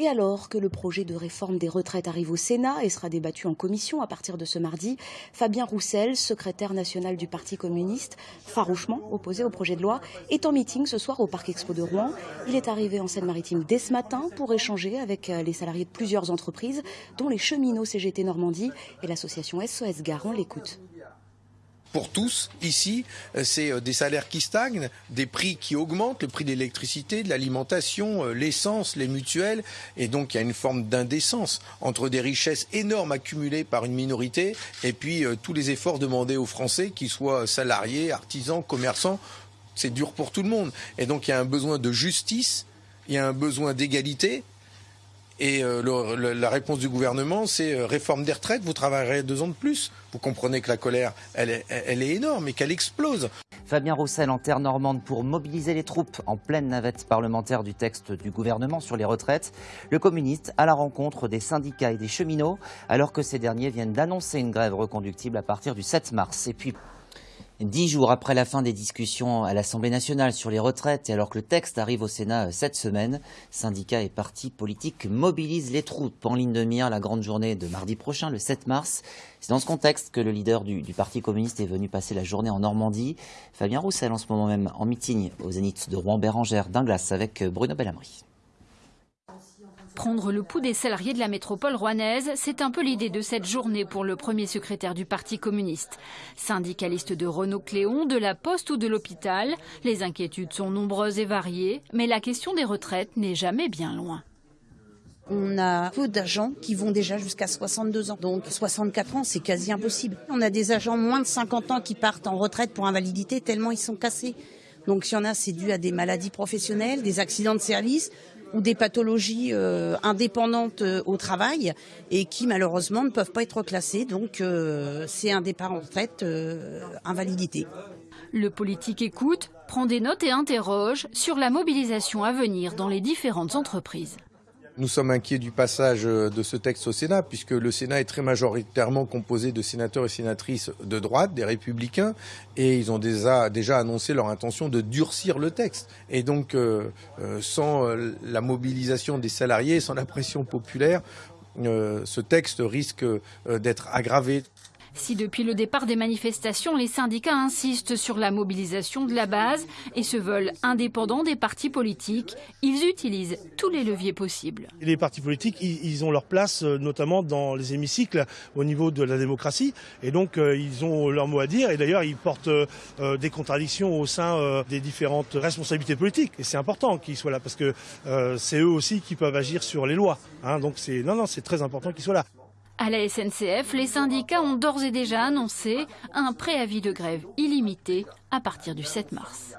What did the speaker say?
Et alors que le projet de réforme des retraites arrive au Sénat et sera débattu en commission à partir de ce mardi, Fabien Roussel, secrétaire national du Parti communiste, farouchement opposé au projet de loi, est en meeting ce soir au Parc Expo de Rouen. Il est arrivé en Seine-Maritime dès ce matin pour échanger avec les salariés de plusieurs entreprises, dont les cheminots CGT Normandie et l'association SOS Gare. On l'écoute pour tous, ici, c'est des salaires qui stagnent, des prix qui augmentent, le prix de l'électricité, de l'alimentation, l'essence, les mutuelles, et donc il y a une forme d'indécence entre des richesses énormes accumulées par une minorité et puis tous les efforts demandés aux Français, qu'ils soient salariés, artisans, commerçants. C'est dur pour tout le monde. Et donc il y a un besoin de justice, il y a un besoin d'égalité, et euh, la réponse du gouvernement, c'est euh, réforme des retraites, vous travaillerez deux ans de plus. Vous comprenez que la colère, elle est, elle est énorme et qu'elle explose. Fabien Roussel en terre normande pour mobiliser les troupes en pleine navette parlementaire du texte du gouvernement sur les retraites. Le communiste à la rencontre des syndicats et des cheminots, alors que ces derniers viennent d'annoncer une grève reconductible à partir du 7 mars. Et puis, Dix jours après la fin des discussions à l'Assemblée nationale sur les retraites et alors que le texte arrive au Sénat cette semaine, syndicats et partis politiques mobilisent les troupes en ligne de mire la grande journée de mardi prochain, le 7 mars. C'est dans ce contexte que le leader du, Parti communiste est venu passer la journée en Normandie. Fabien Roussel en ce moment même en meeting au Zénith de Rouen-Bérangère d'Inglas avec Bruno Bellamry. Prendre le pouls des salariés de la métropole rouennaise, c'est un peu l'idée de cette journée pour le premier secrétaire du Parti communiste. Syndicaliste de Renault Cléon, de la Poste ou de l'hôpital, les inquiétudes sont nombreuses et variées, mais la question des retraites n'est jamais bien loin. On a peu d'agents qui vont déjà jusqu'à 62 ans. Donc 64 ans, c'est quasi impossible. On a des agents moins de 50 ans qui partent en retraite pour invalidité tellement ils sont cassés. Donc s'il y en a, c'est dû à des maladies professionnelles, des accidents de service, ou des pathologies euh, indépendantes euh, au travail et qui malheureusement ne peuvent pas être classées. Donc euh, c'est un départ en euh, invalidité. Le politique écoute, prend des notes et interroge sur la mobilisation à venir dans les différentes entreprises. Nous sommes inquiets du passage de ce texte au Sénat, puisque le Sénat est très majoritairement composé de sénateurs et sénatrices de droite, des républicains, et ils ont déjà, annoncé leur intention de durcir le texte. Et donc, euh, sans la mobilisation des salariés, sans la pression populaire, euh, ce texte risque d'être aggravé. Si depuis le départ des manifestations, les syndicats insistent sur la mobilisation de la base et se veulent indépendants des partis politiques, ils utilisent tous les leviers possibles. Les partis politiques, ont leur place notamment dans les hémicycles au niveau de la démocratie et donc ils ont leur mot à dire et d'ailleurs ils portent des contradictions au sein des différentes responsabilités politiques et c'est important qu'ils soient là parce que c'est eux aussi qui peuvent agir sur les lois. Hein, donc c'est non non c'est très important qu'ils soient là. À la SNCF, les syndicats ont d'ores et déjà annoncé un préavis de grève illimité à partir du 7 mars.